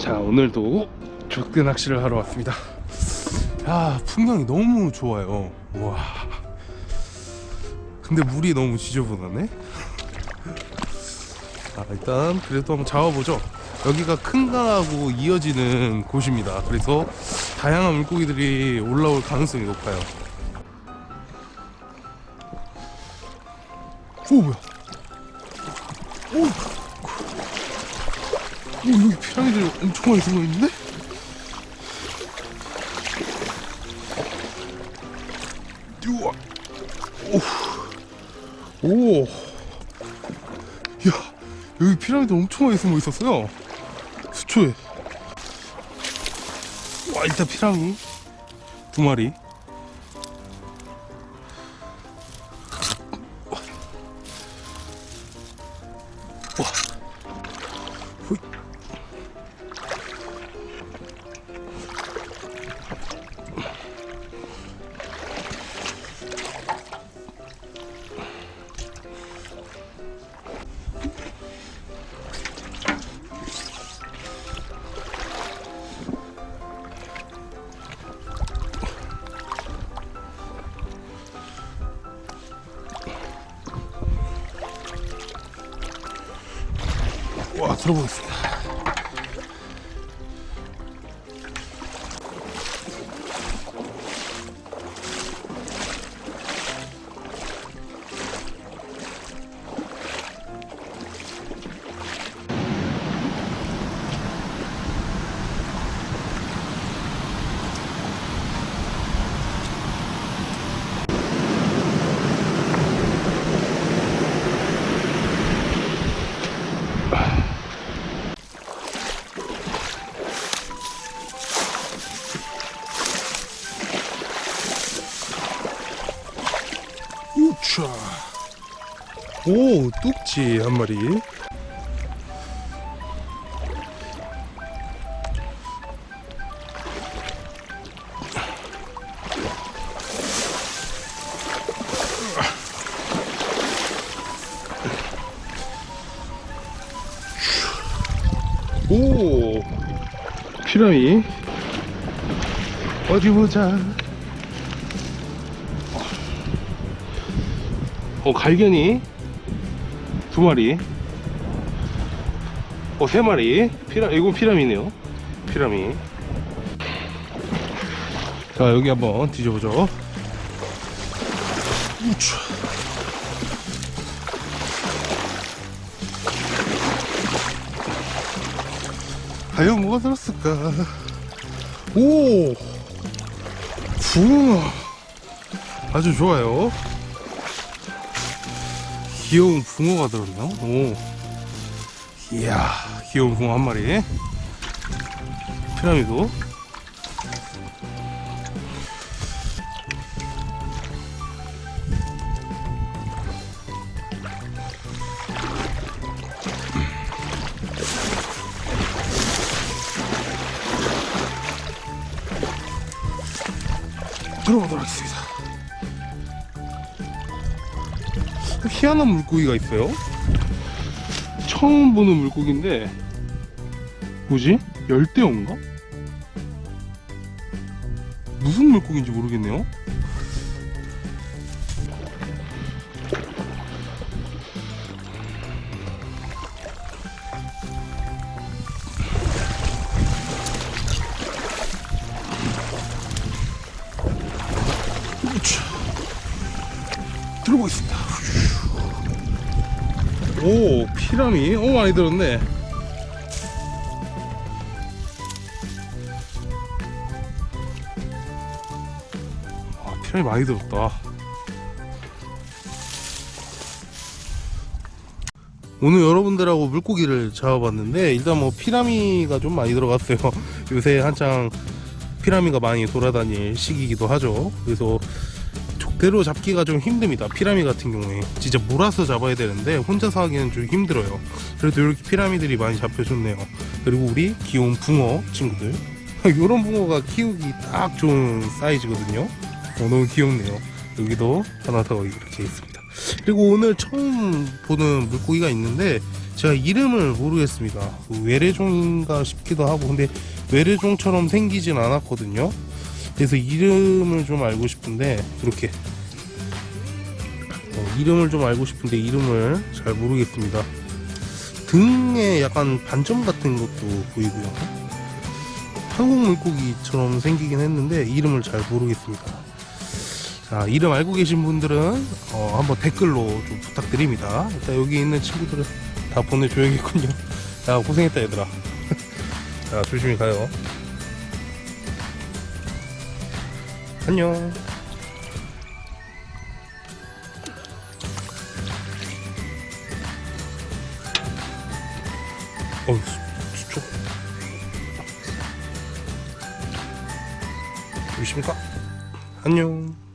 자 오늘도 족대 낚시를 하러 왔습니다. 야 풍경이 너무 좋아요. 와. 근데 물이 너무 지저분하네? 아 일단 그래도 한번 잡아보죠. 여기가 큰 강하고 이어지는 곳입니다. 그래서 다양한 물고기들이 올라올 가능성이 높아요. 오 뭐야? 오, 오 여기 피라미드 엄청 많이 숨어있는데? 우와 오, 오, 야 여기 피라미드 엄청 많이 숨어 있었어요. 수초에. 와 일단 피라미 두 마리. 와. 들어보겠습니다. 우차. 오 뚝지 한 마리. 오 피라미 어디 보자 어 갈견이 두 마리. 어 세 마리. 피라 이건 피라미네요. 피라미. 자 여기 한번 뒤져보죠. 우차 과연 뭐가 들었을까? 오! 붕어. 아주 좋아요 귀여운 붕어가 들었나? 오. 이야 귀여운 붕어 한 마리. 피라미드. 들어보도록 하겠습니다 희한한 물고기가 있어요 처음 보는 물고기인데 뭐지? 열대어인가? 무슨 물고기인지 모르겠네요. 들어보겠습니다 오 피라미? 오 많이 들었네. 아 피라미 많이 들었다. 오늘 여러분들하고 물고기를 잡아봤는데 일단 뭐 피라미가 좀 많이 들어갔어요. 요새 한창 피라미가 많이 돌아다닐 시기이기도 하죠. 그래서 족 대로 잡기가 좀 힘듭니다. 피라미 같은 경우에. 진짜 몰아서 잡아야 되는데 혼자서 하기는 좀 힘들어요. 그래도 이렇게 피라미들이 많이 잡혀줬네요. 그리고 우리 귀여운 붕어 친구들. 이런 붕어가 키우기 딱 좋은 사이즈거든요. 어, 너무 귀엽네요. 여기도 하나 더 이렇게 있습니다. 그리고 오늘 처음 보는 물고기가 있는데 제가 이름을 모르겠습니다. 그 외래종인가 싶기도 하고. 근데 외래종처럼 생기진 않았거든요. 그래서 이름을 좀 알고 싶은데 이렇게 어, 이름을 좀 알고 싶은데 이름을 잘 모르겠습니다. 등에 약간 반점 같은 것도 보이고요. 한국 물고기처럼 생기긴 했는데 이름을 잘 모르겠습니다. 자, 이름 알고 계신 분들은 어, 한번 댓글로 좀 부탁드립니다. 일단 여기 있는 친구들은 다 보내줘야겠군요. 야, 고생했다, 얘들아. 자, 조심히 가요. 안녕. 어휴, 수초. 가. 안녕.